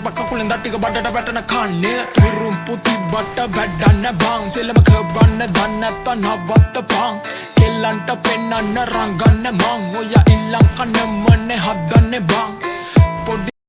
තිබ කකුලෙන් දට්ටික බඩට වැටන කන්නේ. තුරුම් පුති බට වැඩන්න බං. සෙලම කබන්න දන්නත්ත නවත්ත පං. කෙල්ලන්ට පෙන්නන්න රංගන්න මං. ඔය ඉල්ලං කන්නමන්නේ හදන්න බං.